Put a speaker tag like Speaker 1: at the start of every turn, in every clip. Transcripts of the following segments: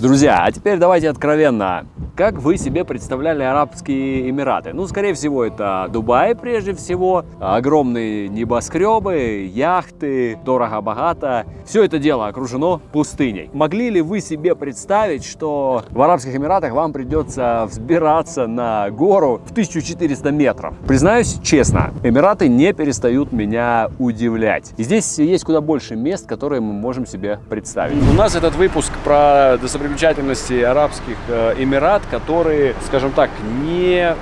Speaker 1: Друзья, а теперь давайте откровенно. Как вы себе представляли Арабские Эмираты? Ну, скорее всего, это Дубай прежде всего, огромные небоскребы, яхты, дорого-богато. Все это дело окружено пустыней. Могли ли вы себе представить, что в Арабских Эмиратах вам придется взбираться на гору в 1400 метров? Признаюсь честно, Эмираты не перестают меня удивлять. И здесь есть куда больше мест, которые мы можем себе представить. У нас этот выпуск про достопримечательности Арабских э, Эмират, которые, скажем так, не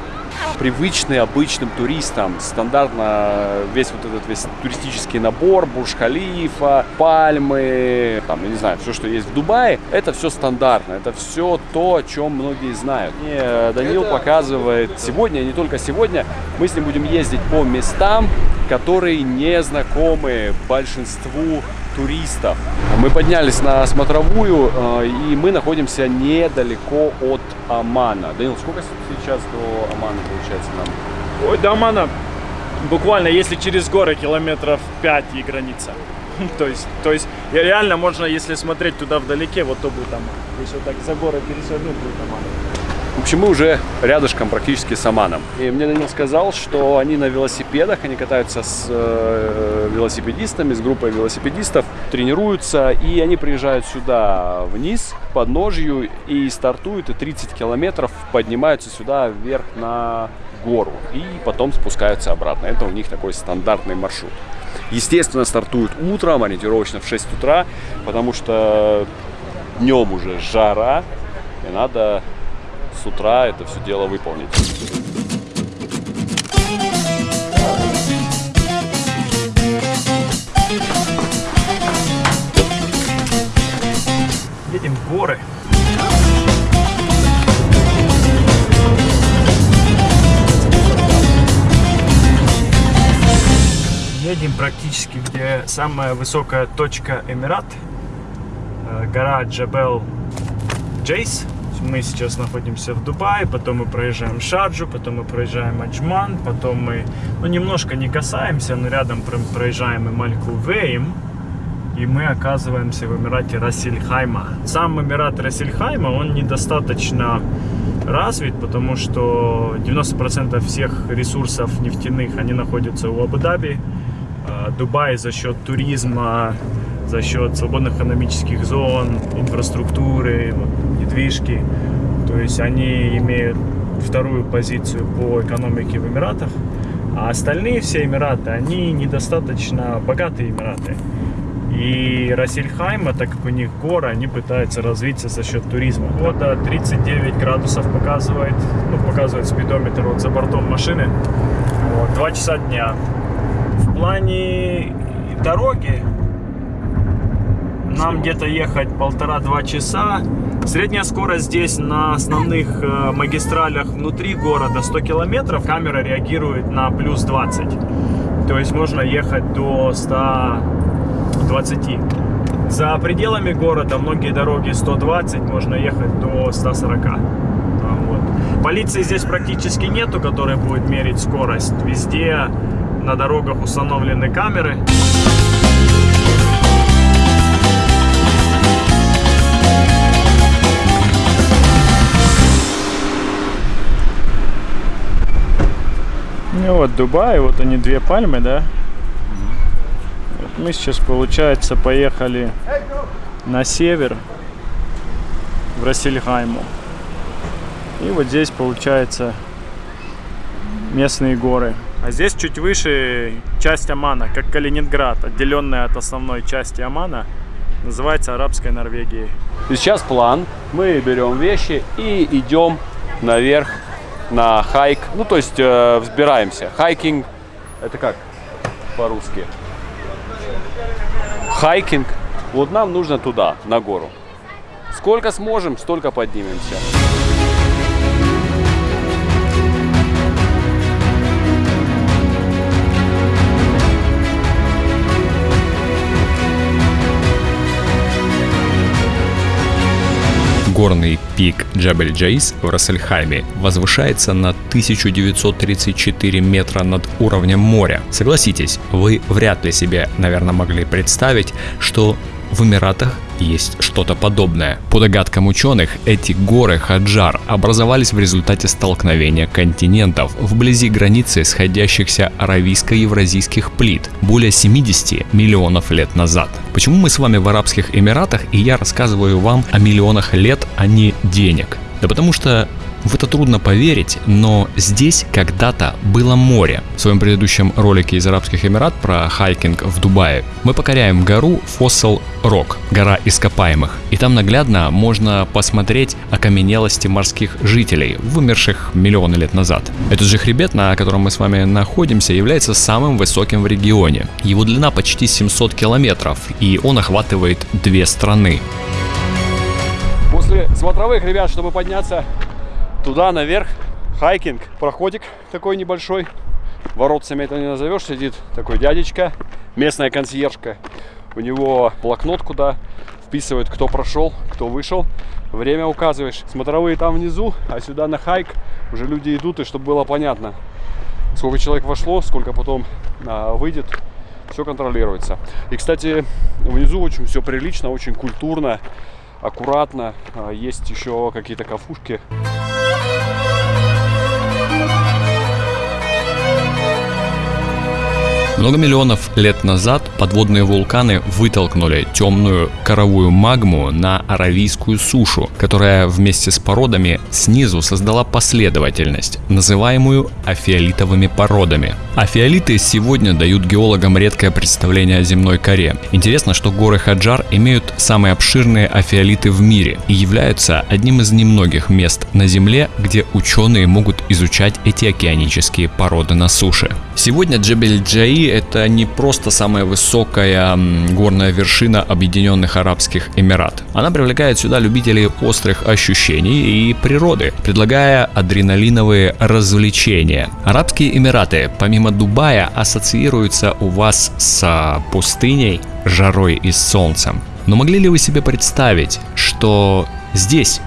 Speaker 1: привычные обычным туристам. Стандартно весь вот этот весь туристический набор, Бурж-Халифа, пальмы, там, я не знаю, все, что есть в Дубае, это все стандартно, это все то, о чем многие знают. И Данил показывает сегодня, не только сегодня, мы с ним будем ездить по местам, которые не знакомы большинству туристов. Мы поднялись на смотровую, э, и мы находимся недалеко от Амана. Данил, сколько сейчас до Амана получается нам?
Speaker 2: Ой, до Амана буквально, если через горы, километров 5 и граница. то есть, то есть реально можно, если смотреть туда вдалеке, вот то будет Аман. Если вот так за горы пересвернуть, будет Аман.
Speaker 1: В общем, мы уже рядышком практически с Аманом. И мне Данил сказал, что они на велосипедах, они катаются с э, велосипедистами, с группой велосипедистов, тренируются, и они приезжают сюда вниз, к подножью, и стартуют, и 30 километров поднимаются сюда вверх на гору, и потом спускаются обратно. Это у них такой стандартный маршрут. Естественно, стартуют утром, ориентировочно в 6 утра, потому что днем уже жара, и надо с утра это все дело выполнить.
Speaker 2: Едем в горы. Едем практически, где самая высокая точка Эмират, э, гора Джабел Джейс мы сейчас находимся в Дубае, потом мы проезжаем Шарджу, потом мы проезжаем Аджман, потом мы, ну, немножко не касаемся, но рядом проезжаем и Мальку Вейм, и мы оказываемся в Эмирате Расильхайма. Сам Эмират Расильхайма, он недостаточно развит, потому что 90% всех ресурсов нефтяных, они находятся у Абу-Даби. А, Дубай за счет туризма, за счет свободных экономических зон, инфраструктуры, недвижки. То есть они имеют вторую позицию по экономике в Эмиратах. А остальные все Эмираты, они недостаточно богатые Эмираты. И Рассельхайма, так как у них горы, они пытаются развиться за счет туризма. Вода 39 градусов показывает, ну, показывает спидометр вот за бортом машины. Вот, 2 часа дня. В плане дороги нам где-то ехать полтора-два часа. Средняя скорость здесь на основных э, магистралях внутри города 100 километров. Камера реагирует на плюс 20. То есть можно ехать до 120. За пределами города многие дороги 120, можно ехать до 140. Вот. Полиции здесь практически нету, которая будет мерить скорость. Везде на дорогах установлены камеры. Ну вот Дубай, вот они две пальмы, да? Мы сейчас, получается, поехали на север, в Рассельхайму. И вот здесь, получается, местные горы. А здесь чуть выше часть Омана, как Калининград, отделенная от основной части Омана, называется Арабской Норвегией.
Speaker 1: И сейчас план. Мы берем вещи и идем наверх на хайк. Ну, то есть э, взбираемся. Хайкинг, это как по-русски? Хайкинг. Вот нам нужно туда, на гору. Сколько сможем, столько поднимемся.
Speaker 3: Горный пик Джабель Джейс в Рассельхайме возвышается на 1934 метра над уровнем моря. Согласитесь, вы вряд ли себе, наверное, могли представить, что в Эмиратах есть что-то подобное. По догадкам ученых, эти горы Хаджар образовались в результате столкновения континентов вблизи границы сходящихся аравийско-евразийских плит более 70 миллионов лет назад. Почему мы с вами в Арабских Эмиратах и я рассказываю вам о миллионах лет, а не денег? Да потому что в это трудно поверить, но здесь когда-то было море. В своем предыдущем ролике из Арабских Эмират про хайкинг в Дубае мы покоряем гору Fossil Rock, гора ископаемых. И там наглядно можно посмотреть окаменелости морских жителей, вымерших миллионы лет назад. Этот же хребет, на котором мы с вами находимся, является самым высоким в регионе. Его длина почти 700 километров, и он охватывает две страны.
Speaker 1: После смотровых, ребят, чтобы подняться туда наверх хайкинг, проходик такой небольшой. Воротцами это не назовешь, сидит такой дядечка, местная консьержка. У него блокнот, куда вписывает, кто прошел, кто вышел. Время указываешь. Смотровые там внизу, а сюда на хайк уже люди идут, и чтобы было понятно, сколько человек вошло, сколько потом а, выйдет, все контролируется. И, кстати, внизу очень все прилично, очень культурно, аккуратно. А, есть еще какие-то кафушки.
Speaker 3: Много миллионов лет назад подводные вулканы вытолкнули темную коровую магму на аравийскую сушу, которая вместе с породами снизу создала последовательность, называемую афиолитовыми породами. Афиолиты сегодня дают геологам редкое представление о земной коре. Интересно, что горы Хаджар имеют самые обширные афиолиты в мире и являются одним из немногих мест на Земле, где ученые могут изучать эти океанические породы на суше. Сегодня Джебель Это не просто самая высокая горная вершина Объединенных Арабских Эмират. Она привлекает сюда любителей острых ощущений и природы, предлагая адреналиновые развлечения. Арабские Эмираты, помимо Дубая, ассоциируются у вас с пустыней, жарой и солнцем. Но могли ли вы себе представить, что здесь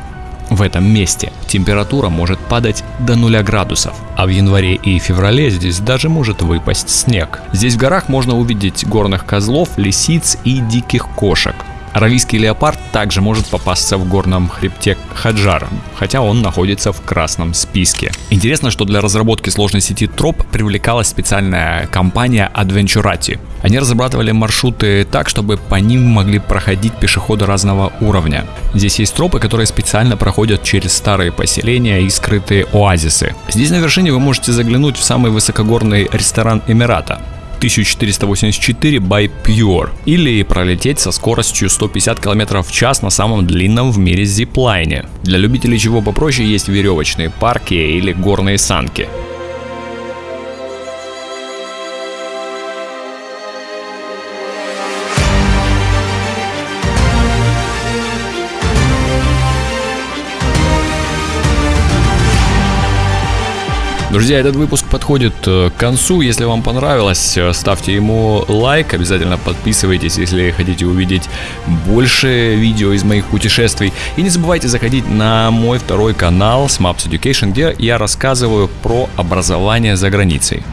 Speaker 3: в этом месте температура может падать до 0 градусов, а в январе и феврале здесь даже может выпасть снег. Здесь в горах можно увидеть горных козлов, лисиц и диких кошек. Аравийский леопард также может попасться в горном хребте Хаджара, хотя он находится в красном списке. Интересно, что для разработки сложной сети троп привлекалась специальная компания Adventurati. Они разрабатывали маршруты так, чтобы по ним могли проходить пешеходы разного уровня. Здесь есть тропы, которые специально проходят через старые поселения и скрытые оазисы. Здесь на вершине вы можете заглянуть в самый высокогорный ресторан Эмирата. 1484 by Pure или пролететь со скоростью 150 км в час на самом длинном в мире зиплайне. Для любителей чего попроще есть веревочные парки или горные санки. Друзья, этот выпуск подходит э, к концу. Если вам понравилось, э, ставьте ему лайк. Обязательно подписывайтесь, если хотите увидеть больше видео из моих путешествий. И не забывайте заходить на мой второй канал Smaps Education, где я рассказываю про образование за границей.